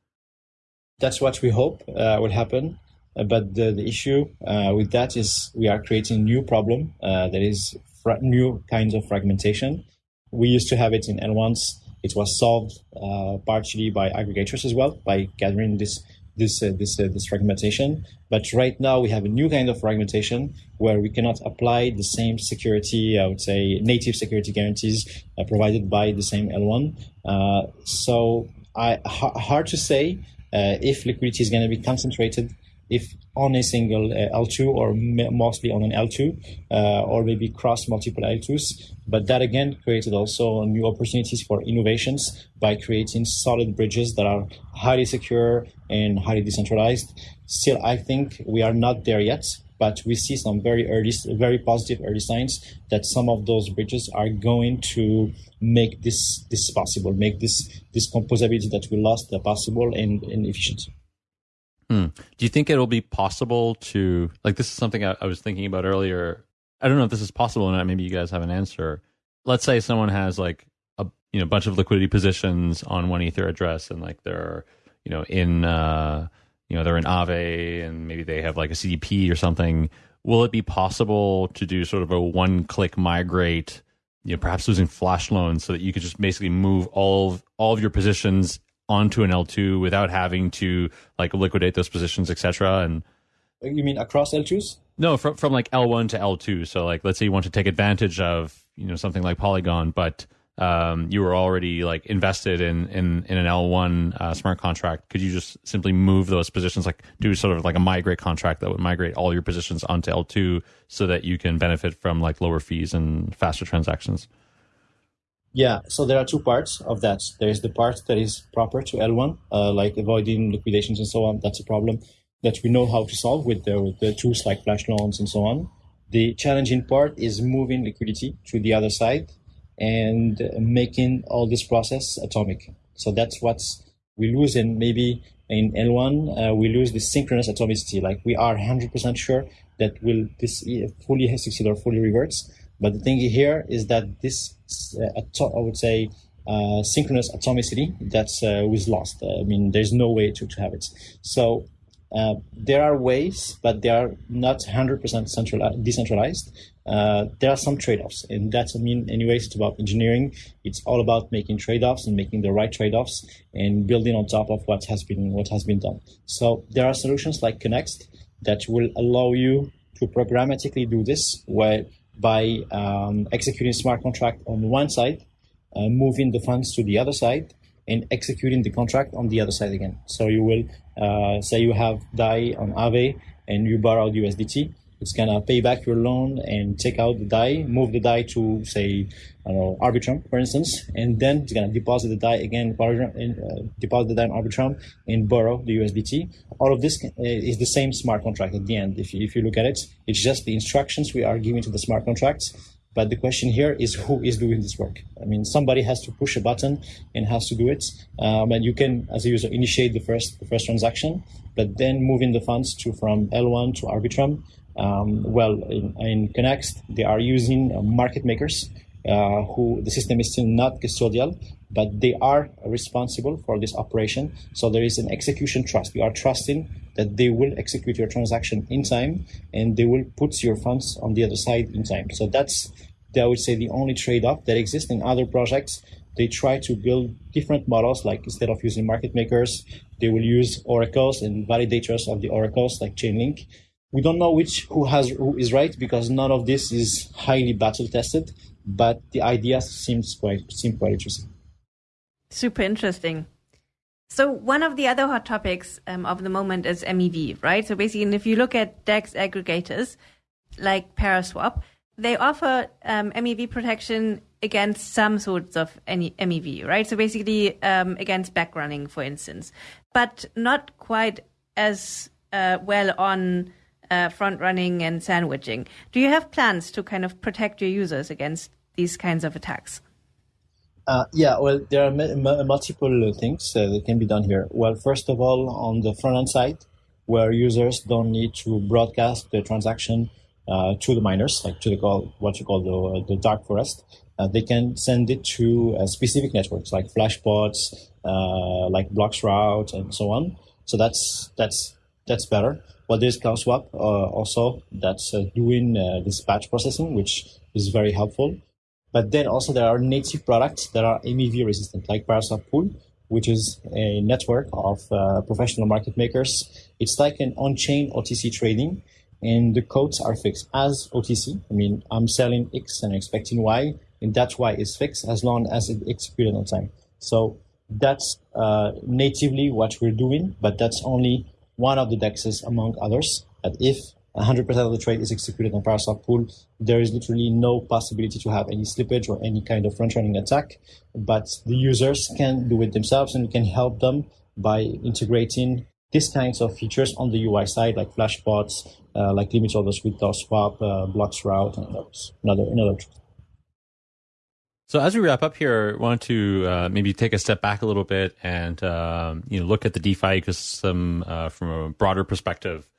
That's what we hope uh, will happen. Uh, but the, the issue uh, with that is we are creating a new problem uh, that is new kinds of fragmentation. We used to have it in L1s. It was solved uh, partially by aggregators as well by gathering this this uh, this uh, this fragmentation. But right now we have a new kind of fragmentation where we cannot apply the same security, I would say, native security guarantees uh, provided by the same L1. Uh, so I, hard to say uh, if liquidity is going to be concentrated if on a single uh, L2 or mostly on an L2 uh, or maybe cross multiple L2s. But that again created also new opportunities for innovations by creating solid bridges that are highly secure and highly decentralized. Still, I think we are not there yet, but we see some very early, very positive early signs that some of those bridges are going to make this this possible, make this this composability that we lost possible and, and efficient. Hmm. Do you think it'll be possible to like this is something I, I, was thinking about earlier. I don't know if this is possible or not. Maybe you guys have an answer. let's say someone has like a you know bunch of liquidity positions on one ether address and like they're you know in uh you know they're in Aave and maybe they have like a CDP or something. Will it be possible to do sort of a one click migrate? You know, perhaps using flash loans so that you could just basically move all of, all of your positions onto an L2 without having to like liquidate those positions, etc. And you mean across L2s? No, from from like L1 to L2. So like let's say you want to take advantage of, you know, something like Polygon, but um, you were already like invested in in, in an L1 uh, smart contract. Could you just simply move those positions, like do sort of like a migrate contract that would migrate all your positions onto L2 so that you can benefit from like lower fees and faster transactions? Yeah, so there are two parts of that. There is the part that is proper to L1, uh, like avoiding liquidations and so on. That's a problem that we know how to solve with the, with the tools like flash loans and so on. The challenging part is moving liquidity to the other side and making all this process atomic. So that's what we lose in maybe in L1, uh, we lose the synchronous atomicity. Like we are 100% sure that will this fully succeed or fully reverts. But the thing here is that this, uh, I would say, uh, synchronous atomicity that's uh, was lost. I mean, there's no way to, to have it. So uh, there are ways, but they are not 100% central, decentralized. Uh, there are some trade-offs, and that's I mean, anyways, it's about engineering. It's all about making trade-offs and making the right trade-offs and building on top of what has been what has been done. So there are solutions like Connext that will allow you to programmatically do this, where by um, executing smart contract on one side, uh, moving the funds to the other side, and executing the contract on the other side again. So you will uh, say you have DAI on Aave and you borrowed USDT. It's gonna pay back your loan and take out the DAI, move the DAI to say, I don't know, Arbitrum, for instance, and then it's gonna deposit the DAI again, uh, deposit the DAI in Arbitrum and borrow the USDT. All of this uh, is the same smart contract at the end. If you, if you look at it, it's just the instructions we are giving to the smart contracts but the question here is who is doing this work? I mean, somebody has to push a button and has to do it. Um, and you can, as a user, initiate the first the first transaction, but then moving the funds to from L1 to Arbitrum. Um, well, in, in they are using uh, market makers uh, who the system is still not custodial, but they are responsible for this operation. So there is an execution trust. You are trusting that they will execute your transaction in time and they will put your funds on the other side in time. So that's, I would say, the only trade-off that exists in other projects. They try to build different models, like instead of using market makers, they will use oracles and validators of the oracles, like Chainlink. We don't know which who has who is right because none of this is highly battle tested, but the idea seems quite seem quite interesting. Super interesting. So one of the other hot topics um, of the moment is MEV, right? So basically, if you look at DEX aggregators like Paraswap, they offer um, MEV protection against some sorts of any MEV, right? So basically, um, against backrunning, for instance, but not quite as uh, well on uh, front running and sandwiching. Do you have plans to kind of protect your users against these kinds of attacks? Uh, yeah, well, there are multiple things uh, that can be done here. Well, first of all, on the front end side, where users don't need to broadcast the transaction uh, to the miners, like to the call, what you call the, the dark forest, uh, they can send it to uh, specific networks like Flashbots, uh, like Bloxroute, and so on. So that's that's that's better. Well, there's CowSwap also that's doing this batch processing, which is very helpful. But then also there are native products that are MEV resistant, like Paraswap Pool, which is a network of uh, professional market makers. It's like an on-chain OTC trading, and the codes are fixed as OTC. I mean, I'm selling X and expecting Y, and that Y is fixed as long as it executed on time. So that's uh, natively what we're doing, but that's only one of the dexes among others. That if 100% of the trade is executed on Paraswap pool. There is literally no possibility to have any slippage or any kind of front running attack, but the users can do it themselves and we can help them by integrating these kinds of features on the UI side, like flashbots, uh, like limit orders with DOS swap, uh, route, and others. Another, another. So as we wrap up here, I want to uh, maybe take a step back a little bit and um, you know look at the DeFi ecosystem uh, from a broader perspective.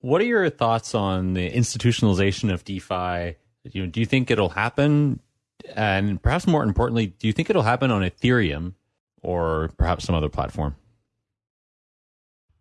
What are your thoughts on the institutionalization of DeFi? You know, do you think it'll happen? And perhaps more importantly, do you think it'll happen on Ethereum or perhaps some other platform?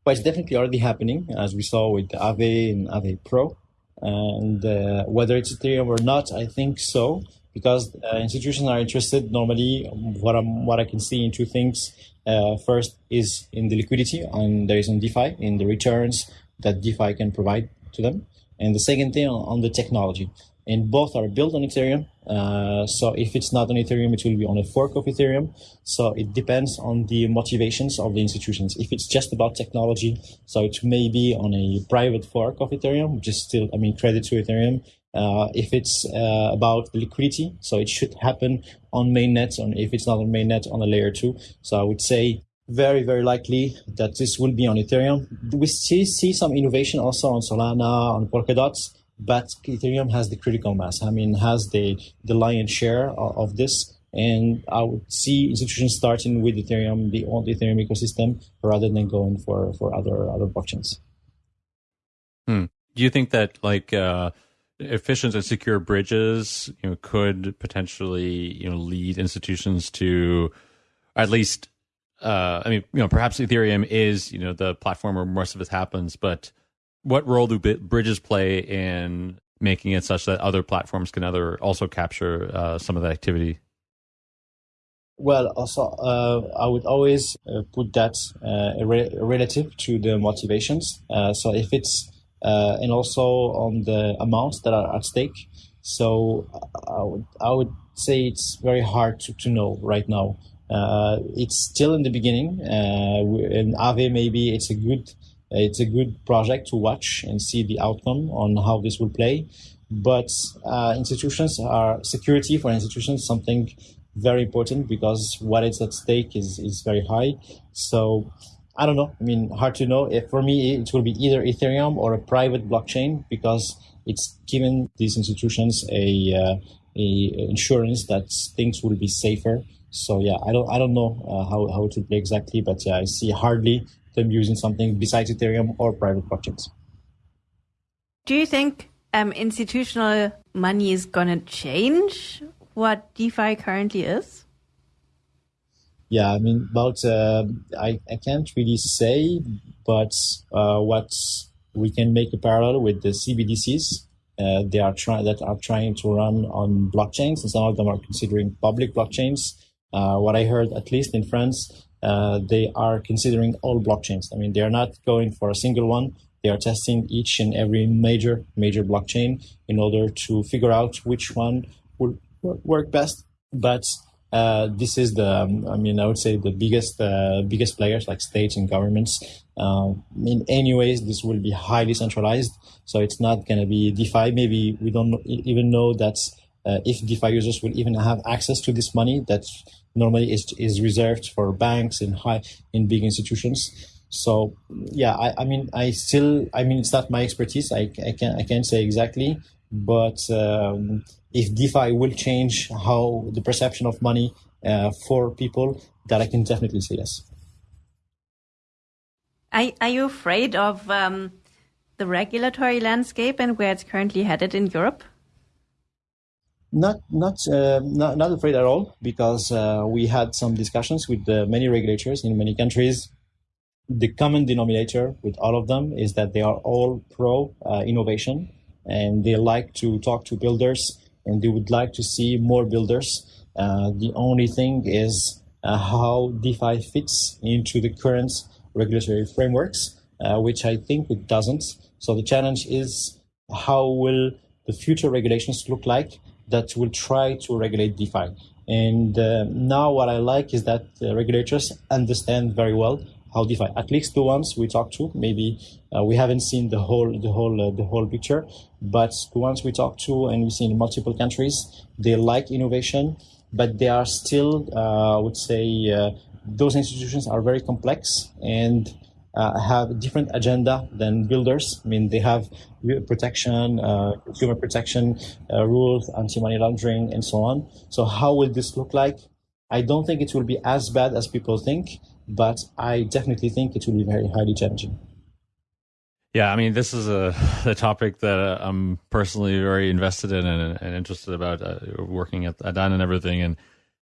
Well, it's definitely already happening, as we saw with Aave and Aave Pro. And uh, whether it's Ethereum or not, I think so, because uh, institutions are interested. Normally, what I'm, what I can see in two things. Uh, first is in the liquidity, and there is on DeFi in the returns that DeFi can provide to them, and the second thing on, the technology and both are built on Ethereum. Uh, so if it's not on Ethereum, it will be on a fork of Ethereum. So it depends on the motivations of the institutions. If it's just about technology, so it may be on a private fork of Ethereum, which is still, I mean, credit to Ethereum. Uh, if it's uh, about the liquidity, so it should happen on mainnet, and if it's not on mainnet, on a layer two. So I would say very, very likely that this will be on Ethereum. We see, see some innovation also on Solana, on Polkadot but Ethereum has the critical mass. I mean, has the the lion's share of, of this. And I would see institutions starting with Ethereum, the old Ethereum ecosystem, rather than going for for other other blockchains. Hmm. Do you think that like uh, efficient and secure bridges, you know, could potentially you know lead institutions to at least uh, I mean, you know, perhaps Ethereum is, you know, the platform where most of this happens, but what role do bridges play in making it such that other platforms can other also capture uh, some of the activity? Well, also, uh, I would always uh, put that uh, re- relative to the motivations. Uh, so if it's uh, and also on the amounts that are at stake. So I would I would say it's very hard to, to know right now. it's still in the beginning. in Aave maybe it's a good it's a good project to watch and see the outcome on how this will play. But uh, institutions are security for institutions something very important because what is at stake is, is very high. So I don't know. I mean, hard to know. If for me, it will be either Ethereum or a private blockchain because it's given these institutions a, uh, a insurance that things will be safer. So yeah, I don't I don't know uh, how how it will play exactly, but yeah, I see hardly them using something besides Ethereum or private blockchains. Do you think um, institutional money is going to change what DeFi currently is? Yeah, I mean, about uh, I, I can't really say, but uh, what we can make a parallel with the CBDCs. Uh, they are trying that are trying to run on blockchains, and some of them are considering public blockchains. Uh, what I heard, at least in France, uh, they are considering all blockchains. I mean, they are not going for a single one. They are testing each and every major major blockchain in order to figure out which one will work best. But uh, this is the, um, I mean, I would say the biggest uh, biggest players like states and governments. Uh, in any ways, this will be highly centralized, so it's not going to be DeFi. Maybe we don't even know that uh, if DeFi users will even have access to this money that normally is, is reserved for banks and high in big institutions. So yeah, I, I mean, I still, I mean, it's not my expertise. I, I can I can't say exactly, but um, if DeFi will change how the perception of money uh, for people, that I can definitely say yes. Are, are you afraid of um, the regulatory landscape and where it's currently headed in Europe? Not not uh, not not afraid at all because uh, we had some discussions with uh, many regulators in many countries. The common denominator with all of them is that they are all pro uh, innovation and they like to talk to builders and they would like to see more builders. Uh, the only thing is uh, how DeFi fits into the current regulatory frameworks, which I think it doesn't. So the challenge is how will the future regulations look like that will try to regulate DeFi. And uh, now what I like is that regulators understand very well how DeFi, at least the ones we talked to, maybe uh, we haven't seen the whole the whole uh, the whole picture, but the ones we talked to and we see in multiple countries, they like innovation, but they are still, uh, I would say, uh, those institutions are very complex and uh, have a different agenda than builders. I mean, they have protection, uh, consumer protection rules, anti-money laundering, and so on. So how will this look like? I don't think it will be as bad as people think, but I definitely think it will be very highly challenging. Yeah, I mean, this is a, a topic that uh, I'm personally very invested in and, and interested about uh, working at, at and everything. And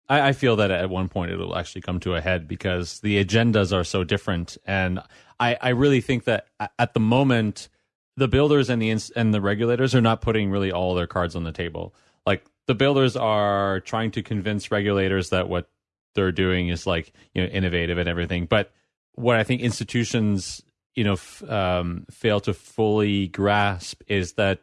I, I, feel that at one point it'll actually come to a head because the agendas are so different. And I, I really think that at the moment, the builders and the and the regulators are not putting really all their cards on the table. Like the builders are trying to convince regulators that what they're doing is like you know innovative and everything. But what I think institutions you know f- um, fail to fully grasp is that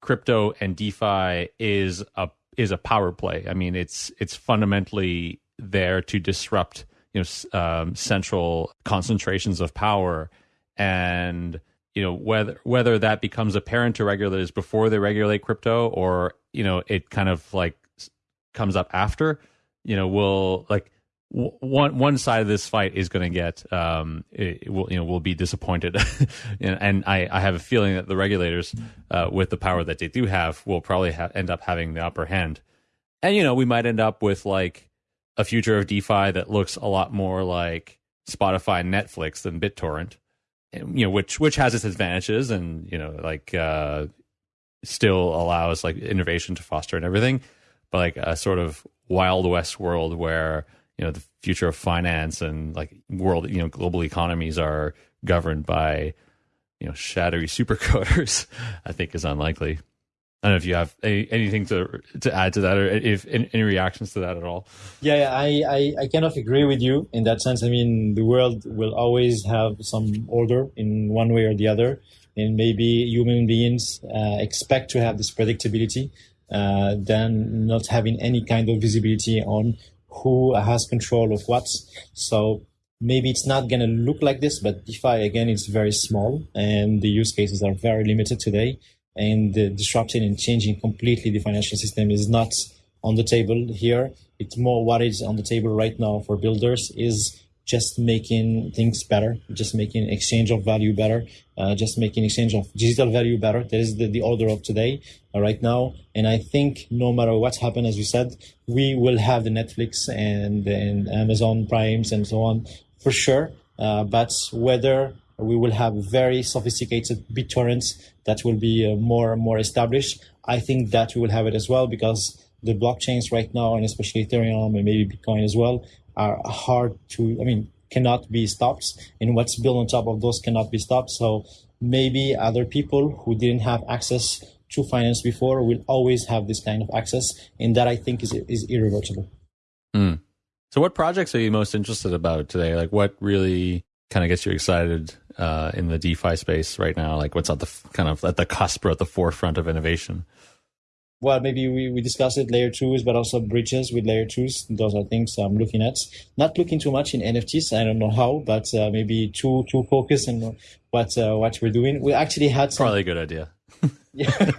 crypto and DeFi is a is a power play. I mean, it's it's fundamentally there to disrupt you know um, central concentrations of power, and you know whether whether that becomes apparent to regulators before they regulate crypto, or you know it kind of like comes up after. You know, will like one one side of this fight is going to get um, will you know will be disappointed, and I, I have a feeling that the regulators, uh, with the power that they do have, will probably ha- end up having the upper hand, and you know we might end up with like a future of DeFi that looks a lot more like Spotify, and Netflix than BitTorrent, and, you know which which has its advantages and you know like uh, still allows like innovation to foster and everything, but like a sort of wild west world where you know the future of finance and like world you know global economies are governed by you know shadowy supercoders i think is unlikely I don't know if you have any, anything to to add to that, or if any, reactions to that at all. Yeah, yeah I, I, I kind of agree with you in that sense. I mean, the world will always have some order in one way or the other, and maybe human beings uh, expect to have this predictability, uh, than not having any kind of visibility on who has control of what. So maybe it's not going to look like this, but DeFi again is very small and the use cases are very limited today. And disrupting and changing completely the financial system is not on the table here. It's more what is on the table right now for builders is just making things better, just making exchange of value better, uh, just making exchange of digital value better. That is the, the order of today uh, right now. And I think no matter what's happened, as you said, we will have the Netflix and, and Amazon Primes and so on for sure. Uh, but whether we will have very sophisticated BitTorrents that will be uh, more and more established, I think that we will have it as well because the blockchains right now, and especially Ethereum and maybe Bitcoin as well, are hard to, I mean, cannot be stopped. And what's built on top of those cannot be stopped. So maybe other people who didn't have access to finance before will always have this kind of access. And that I think is, is irreversible. Mm. So what projects are you most interested about today? Like what really kind of gets you excited uh, in the DeFi space right now? Like what's at the kind of at the cusp or at the forefront of innovation? Well, maybe we, we discussed it layer twos, but also bridges with layer twos. Those are things I'm looking at. Not looking too much in NFTs. I don't know how, but uh, maybe too too focused on what uh, what we're doing. We actually had some, probably a good idea. Yeah,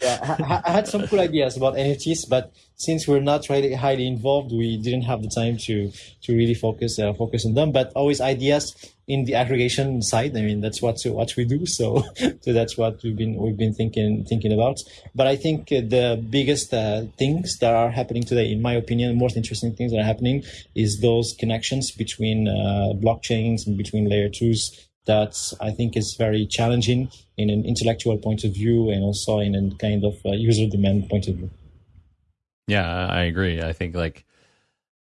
yeah. I, I, had some cool ideas about NFTs, but since we're not really highly involved, we didn't have the time to to really focus uh, focus on them. But always ideas in the aggregation side. I mean, that's what what we do. So so that's what we've been we've been thinking thinking about. But I think the biggest uh, things that are happening today, in my opinion, the most interesting things that are happening is those connections between uh, blockchains and between layer twos that I think is very challenging in an intellectual point of view and also in a kind of uh, user demand point of view. Yeah, I agree. I think like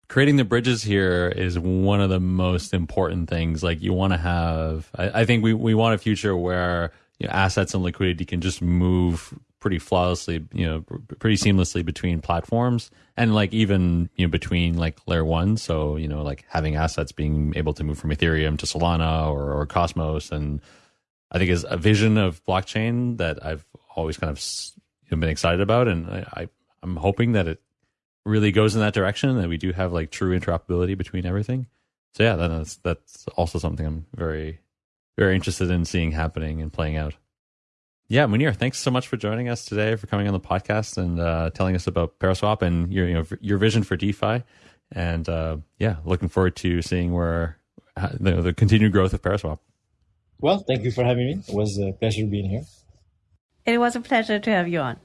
creating the bridges here is one of the most important things. Like you want to have, I, I, think we, we want a future where you know, assets and liquidity can just move pretty flawlessly, you know, pretty seamlessly between platforms and like even, you know, between like layer one. So, you know, like having assets being able to move from Ethereum to Solana or, or Cosmos. And I think is a vision of blockchain that I've always kind of been excited about. And I, I I'm hoping that it really goes in that direction that we do have like true interoperability between everything. So yeah, that's that's also something I'm very very interested in seeing happening and playing out. Yeah, Mounir, thanks so much for joining us today, for coming on the podcast and uh, telling us about Paraswap and your you know your vision for DeFi. And uh, yeah, looking forward to seeing where the, the continued growth of Paraswap. Well, thank you for having me. It was a pleasure being here. It was a pleasure to have you on.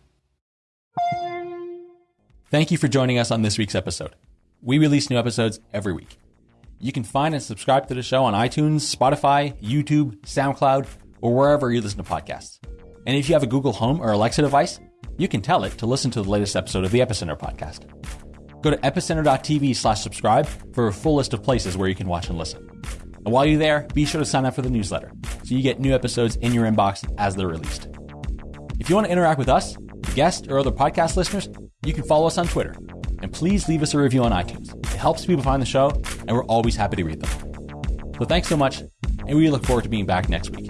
Thank you for joining us on this week's episode. We release new episodes every week. You can find and subscribe to the show on iTunes, Spotify, YouTube, SoundCloud, or wherever you listen to podcasts. And if you have a Google Home or Alexa device, you can tell it to listen to the latest episode of the Epicenter podcast. Go to epicenter.tv slash subscribe for a full list of places where you can watch and listen. And while you're there, be sure to sign up for the newsletter so you get new episodes in your inbox as they're released. If you want to interact with us, guests, or other podcast listeners, you can follow us on Twitter. And please leave us a review on iTunes. It helps people find the show, and we're always happy to read them. So thanks so much, and we look forward to being back next week.